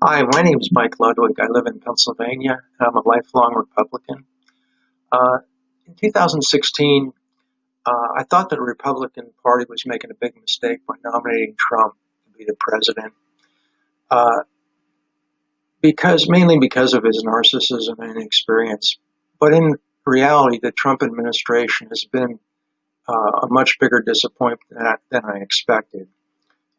Hi, my name is Mike Ludwig. I live in Pennsylvania. I'm a lifelong Republican. Uh, in 2016, uh, I thought that the Republican Party was making a big mistake by nominating Trump to be the president, uh, because mainly because of his narcissism and inexperience. But in reality, the Trump administration has been uh, a much bigger disappointment than I, than I expected.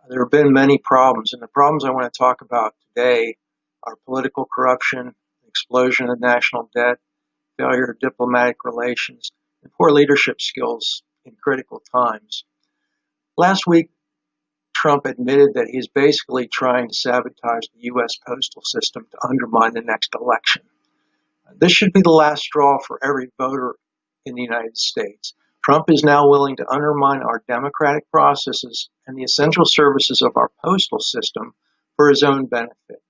There have been many problems, and the problems I want to talk about today are political corruption, explosion of national debt, failure of diplomatic relations, and poor leadership skills in critical times. Last week, Trump admitted that he's basically trying to sabotage the U.S. postal system to undermine the next election. This should be the last straw for every voter in the United States. Trump is now willing to undermine our democratic processes and the essential services of our postal system for his own benefit.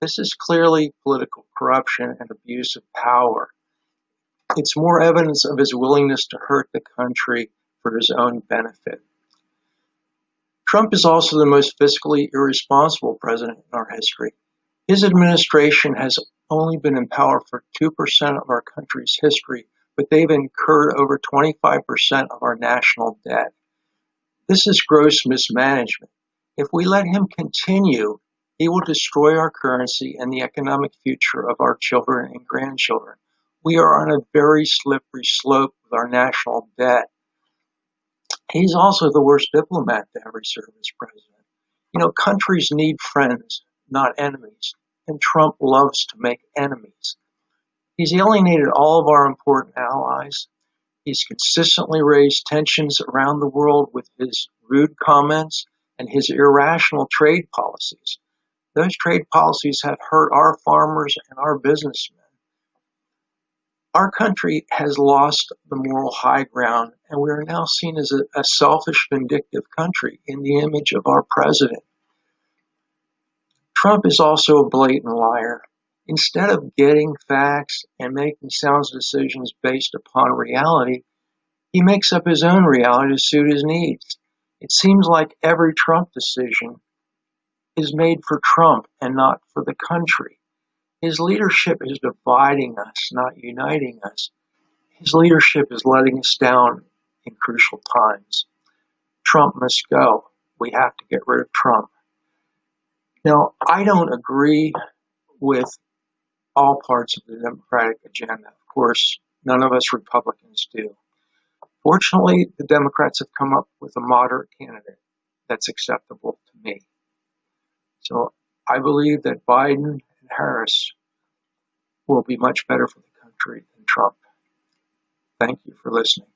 This is clearly political corruption and abuse of power. It's more evidence of his willingness to hurt the country for his own benefit. Trump is also the most fiscally irresponsible president in our history. His administration has only been in power for 2% of our country's history but they've incurred over 25% of our national debt. This is gross mismanagement. If we let him continue, he will destroy our currency and the economic future of our children and grandchildren. We are on a very slippery slope with our national debt. He's also the worst diplomat to ever serve as president. You know, countries need friends, not enemies, and Trump loves to make enemies. He's alienated all of our important allies. He's consistently raised tensions around the world with his rude comments and his irrational trade policies. Those trade policies have hurt our farmers and our businessmen. Our country has lost the moral high ground, and we are now seen as a, a selfish, vindictive country in the image of our president. Trump is also a blatant liar. Instead of getting facts and making sound decisions based upon reality, he makes up his own reality to suit his needs. It seems like every Trump decision is made for Trump and not for the country. His leadership is dividing us, not uniting us. His leadership is letting us down in crucial times. Trump must go. We have to get rid of Trump. Now, I don't agree with all parts of the Democratic agenda. Of course, none of us Republicans do. Fortunately, the Democrats have come up with a moderate candidate that's acceptable to me. So I believe that Biden and Harris will be much better for the country than Trump. Thank you for listening.